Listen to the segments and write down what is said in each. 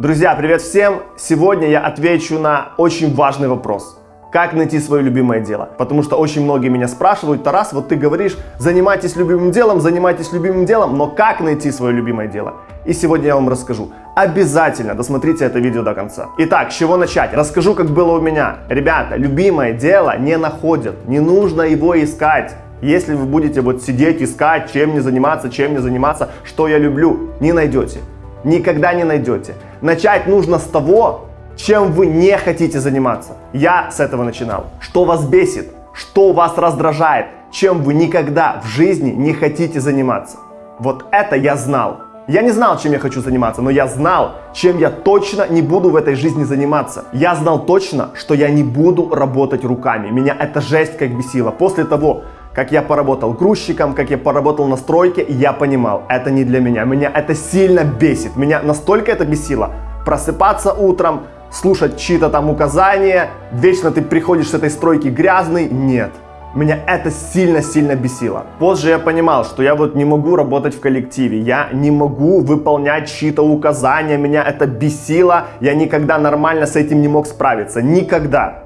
Друзья, привет всем! Сегодня я отвечу на очень важный вопрос. Как найти свое любимое дело? Потому что очень многие меня спрашивают, Тарас, вот ты говоришь, занимайтесь любимым делом, занимайтесь любимым делом, но как найти свое любимое дело? И сегодня я вам расскажу. Обязательно досмотрите это видео до конца. Итак, с чего начать? Расскажу, как было у меня. Ребята, любимое дело не находят, не нужно его искать. Если вы будете вот сидеть, искать, чем мне заниматься, чем мне заниматься, что я люблю, не найдете. Никогда не найдете. Начать нужно с того, чем вы не хотите заниматься. Я с этого начинал. Что вас бесит, что вас раздражает, чем вы никогда в жизни не хотите заниматься. Вот это я знал. Я не знал, чем я хочу заниматься, но я знал, чем я точно не буду в этой жизни заниматься. Я знал точно, что я не буду работать руками. Меня эта жесть как бесила. После того, как я поработал грузчиком, как я поработал на стройке, я понимал, это не для меня. Меня это сильно бесит. Меня настолько это бесило. Просыпаться утром, слушать чьи-то там указания, вечно ты приходишь с этой стройки грязный. Нет. Меня это сильно-сильно бесило. Позже я понимал, что я вот не могу работать в коллективе, я не могу выполнять чьи-то указания, меня это бесило, я никогда нормально с этим не мог справиться, никогда.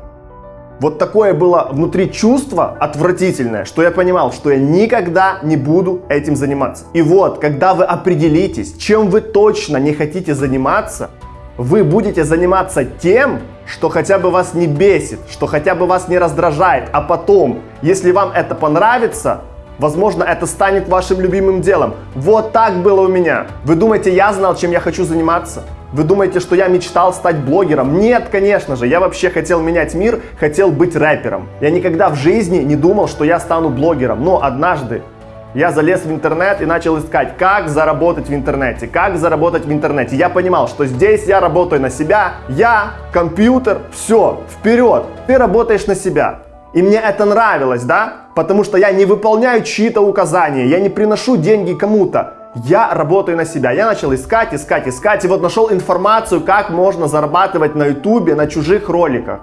Вот такое было внутри чувство отвратительное, что я понимал, что я никогда не буду этим заниматься. И вот, когда вы определитесь, чем вы точно не хотите заниматься, вы будете заниматься тем, что хотя бы вас не бесит, что хотя бы вас не раздражает, а потом, если вам это понравится, Возможно, это станет вашим любимым делом. Вот так было у меня. Вы думаете, я знал, чем я хочу заниматься? Вы думаете, что я мечтал стать блогером? Нет, конечно же. Я вообще хотел менять мир, хотел быть рэпером. Я никогда в жизни не думал, что я стану блогером. Но однажды я залез в интернет и начал искать, как заработать в интернете, как заработать в интернете. Я понимал, что здесь я работаю на себя, я, компьютер, все, вперед. Ты работаешь на себя. И мне это нравилось, да? Потому что я не выполняю чьи-то указания, я не приношу деньги кому-то. Я работаю на себя. Я начал искать, искать, искать. И вот нашел информацию, как можно зарабатывать на ютубе, на чужих роликах.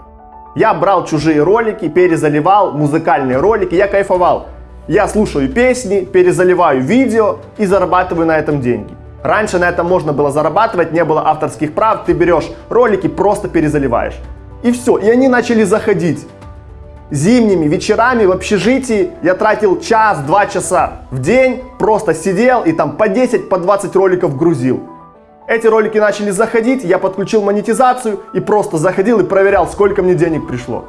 Я брал чужие ролики, перезаливал музыкальные ролики, я кайфовал. Я слушаю песни, перезаливаю видео и зарабатываю на этом деньги. Раньше на этом можно было зарабатывать, не было авторских прав, ты берешь ролики, просто перезаливаешь. И все, и они начали заходить зимними вечерами в общежитии я тратил час-два часа в день, просто сидел и там по 10, по 20 роликов грузил. Эти ролики начали заходить, я подключил монетизацию и просто заходил и проверял, сколько мне денег пришло.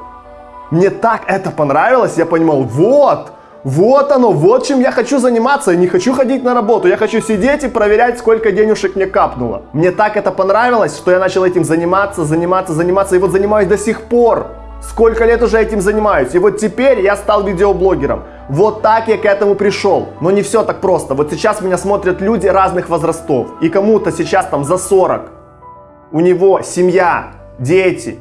Мне так это понравилось, я понимал, вот, вот оно, вот чем я хочу заниматься. Я не хочу ходить на работу, я хочу сидеть и проверять, сколько денежек мне капнуло. Мне так это понравилось, что я начал этим заниматься, заниматься, заниматься, и вот занимаюсь до сих пор. Сколько лет уже этим занимаюсь, и вот теперь я стал видеоблогером. Вот так я к этому пришел. Но не все так просто. Вот сейчас меня смотрят люди разных возрастов. И кому-то сейчас там за 40. У него семья, дети.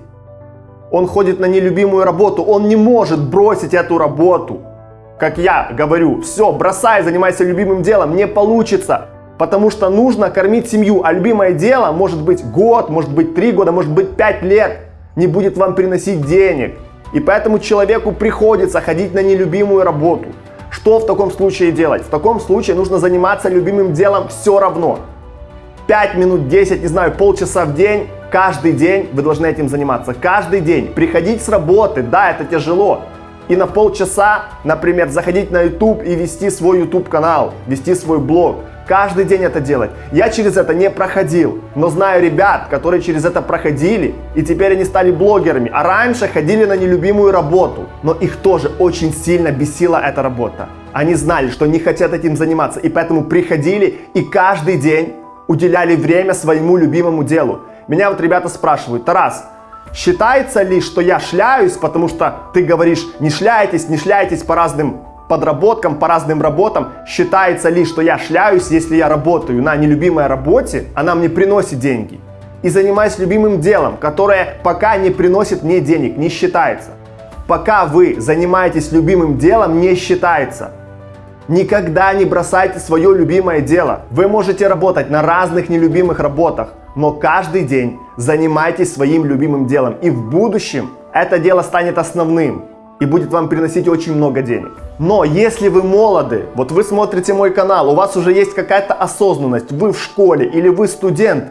Он ходит на нелюбимую работу. Он не может бросить эту работу. Как я говорю, все, бросай, занимайся любимым делом. Не получится. Потому что нужно кормить семью. А любимое дело может быть год, может быть три года, может быть пять лет не будет вам приносить денег. И поэтому человеку приходится ходить на нелюбимую работу. Что в таком случае делать? В таком случае нужно заниматься любимым делом все равно. 5 минут, 10, не знаю, полчаса в день, каждый день вы должны этим заниматься. Каждый день. Приходить с работы, да, это тяжело. И на полчаса, например, заходить на YouTube и вести свой YouTube канал, вести свой блог каждый день это делать. Я через это не проходил, но знаю ребят, которые через это проходили, и теперь они стали блогерами, а раньше ходили на нелюбимую работу, но их тоже очень сильно бесила эта работа. Они знали, что не хотят этим заниматься, и поэтому приходили и каждый день уделяли время своему любимому делу. Меня вот ребята спрашивают, Тарас, считается ли, что я шляюсь, потому что ты говоришь, не шляйтесь, не шляйтесь по разным подработкам, по разным работам, считается ли, что я шляюсь, если я работаю на нелюбимой работе, она мне приносит деньги. И занимаюсь любимым делом, которое пока не приносит мне денег, не считается. Пока вы занимаетесь любимым делом, не считается. Никогда не бросайте свое любимое дело. Вы можете работать на разных нелюбимых работах, но каждый день занимайтесь своим любимым делом. И в будущем это дело станет основным и будет вам приносить очень много денег. Но если вы молоды, вот вы смотрите мой канал, у вас уже есть какая-то осознанность, вы в школе или вы студент,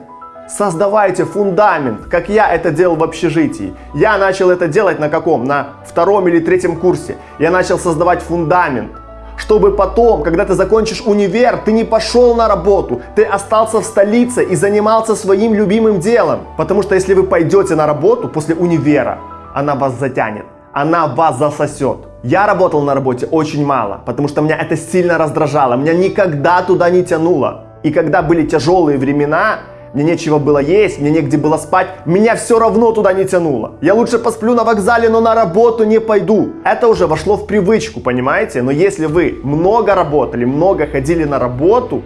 Создавайте фундамент, как я это делал в общежитии. Я начал это делать на каком? На втором или третьем курсе. Я начал создавать фундамент чтобы потом, когда ты закончишь универ, ты не пошел на работу, ты остался в столице и занимался своим любимым делом. Потому что если вы пойдете на работу после универа, она вас затянет, она вас засосет. Я работал на работе очень мало, потому что меня это сильно раздражало, меня никогда туда не тянуло. И когда были тяжелые времена, мне нечего было есть, мне негде было спать, меня все равно туда не тянуло. Я лучше посплю на вокзале, но на работу не пойду. Это уже вошло в привычку, понимаете? Но если вы много работали, много ходили на работу,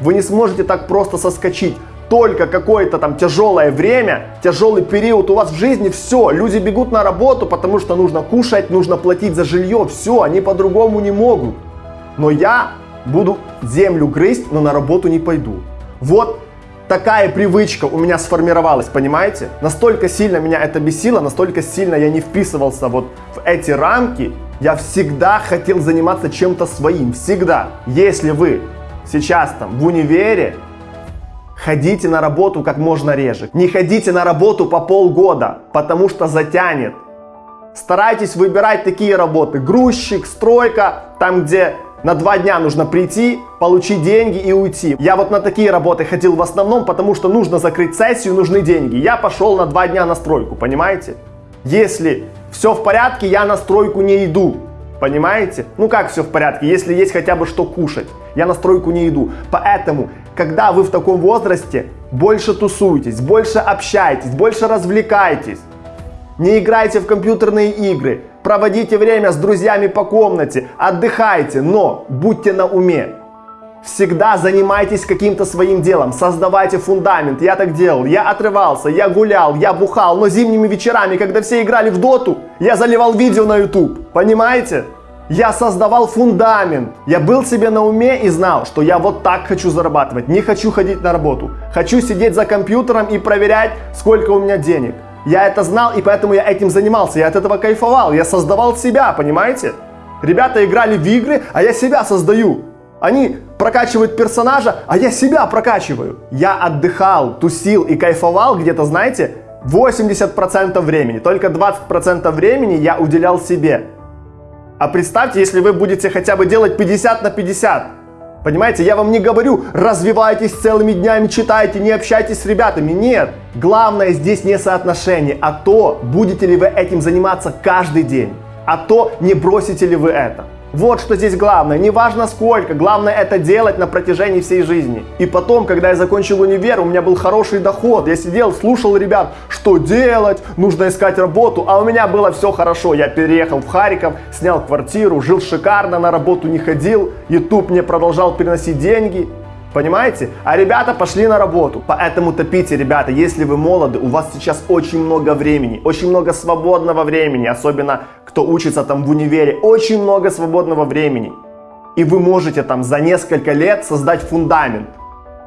вы не сможете так просто соскочить. Только какое-то там тяжелое время, тяжелый период у вас в жизни, все, люди бегут на работу, потому что нужно кушать, нужно платить за жилье, все, они по-другому не могут. Но я буду землю грызть, но на работу не пойду. Вот такая привычка у меня сформировалась, понимаете? Настолько сильно меня это бесило, настолько сильно я не вписывался вот в эти рамки. Я всегда хотел заниматься чем-то своим, всегда. Если вы сейчас там в универе, ходите на работу как можно реже. Не ходите на работу по полгода, потому что затянет. Старайтесь выбирать такие работы. Грузчик, стройка, там где на два дня нужно прийти, получить деньги и уйти. Я вот на такие работы ходил в основном, потому что нужно закрыть сессию, нужны деньги. Я пошел на два дня на стройку, понимаете? Если все в порядке, я на стройку не иду. Понимаете? Ну как все в порядке, если есть хотя бы что кушать. Я на стройку не иду. Поэтому, когда вы в таком возрасте, больше тусуйтесь, больше общайтесь, больше развлекайтесь. Не играйте в компьютерные игры, проводите время с друзьями по комнате, отдыхайте, но будьте на уме. Всегда занимайтесь каким-то своим делом, создавайте фундамент. Я так делал, я отрывался, я гулял, я бухал, но зимними вечерами, когда все играли в доту, я заливал видео на YouTube. Понимаете? Я создавал фундамент. Я был себе на уме и знал, что я вот так хочу зарабатывать. Не хочу ходить на работу. Хочу сидеть за компьютером и проверять, сколько у меня денег. Я это знал, и поэтому я этим занимался. Я от этого кайфовал. Я создавал себя, понимаете? Ребята играли в игры, а я себя создаю. Они прокачивают персонажа, а я себя прокачиваю. Я отдыхал, тусил и кайфовал где-то, знаете, 80% времени. Только 20% времени я уделял себе. А представьте, если вы будете хотя бы делать 50 на 50. Понимаете, я вам не говорю, развивайтесь целыми днями, читайте, не общайтесь с ребятами. Нет. Главное здесь не соотношение, а то, будете ли вы этим заниматься каждый день. А то, не бросите ли вы это. Вот что здесь главное. Не важно сколько, главное это делать на протяжении всей жизни. И потом, когда я закончил универ, у меня был хороший доход. Я сидел, слушал ребят, что делать, нужно искать работу. А у меня было все хорошо. Я переехал в Харьков, снял квартиру, жил шикарно, на работу не ходил. YouTube мне продолжал приносить деньги. Понимаете? А ребята пошли на работу. Поэтому топите, ребята, если вы молоды, у вас сейчас очень много времени, очень много свободного времени, особенно кто учится там в универе, очень много свободного времени. И вы можете там за несколько лет создать фундамент.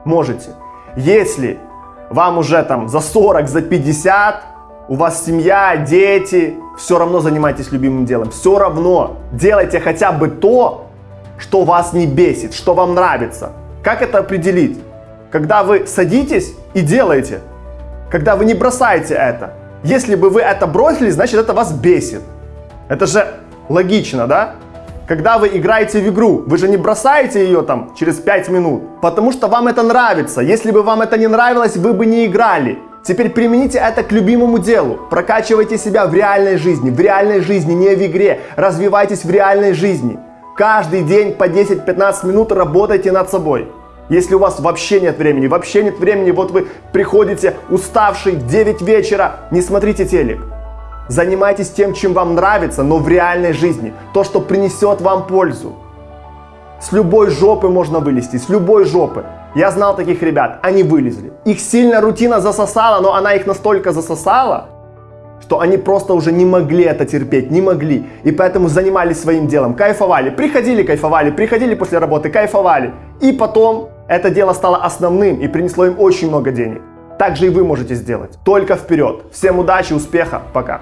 Можете. Если вам уже там за 40, за 50, у вас семья, дети, все равно занимайтесь любимым делом. Все равно делайте хотя бы то, что вас не бесит, что вам нравится. Как это определить? Когда вы садитесь и делаете. Когда вы не бросаете это. Если бы вы это бросили, значит это вас бесит. Это же логично, да? Когда вы играете в игру, вы же не бросаете ее там через 5 минут, потому что вам это нравится. Если бы вам это не нравилось, вы бы не играли. Теперь примените это к любимому делу. Прокачивайте себя в реальной жизни, в реальной жизни, не в игре. Развивайтесь в реальной жизни. Каждый день по 10-15 минут работайте над собой. Если у вас вообще нет времени, вообще нет времени, вот вы приходите уставший в 9 вечера, не смотрите телек. Занимайтесь тем, чем вам нравится, но в реальной жизни. То, что принесет вам пользу. С любой жопы можно вылезти, с любой жопы. Я знал таких ребят, они вылезли. Их сильно рутина засосала, но она их настолько засосала, что они просто уже не могли это терпеть, не могли. И поэтому занимались своим делом, кайфовали. Приходили, кайфовали, приходили после работы, кайфовали. И потом это дело стало основным и принесло им очень много денег. Так же и вы можете сделать. Только вперед. Всем удачи, успеха, пока.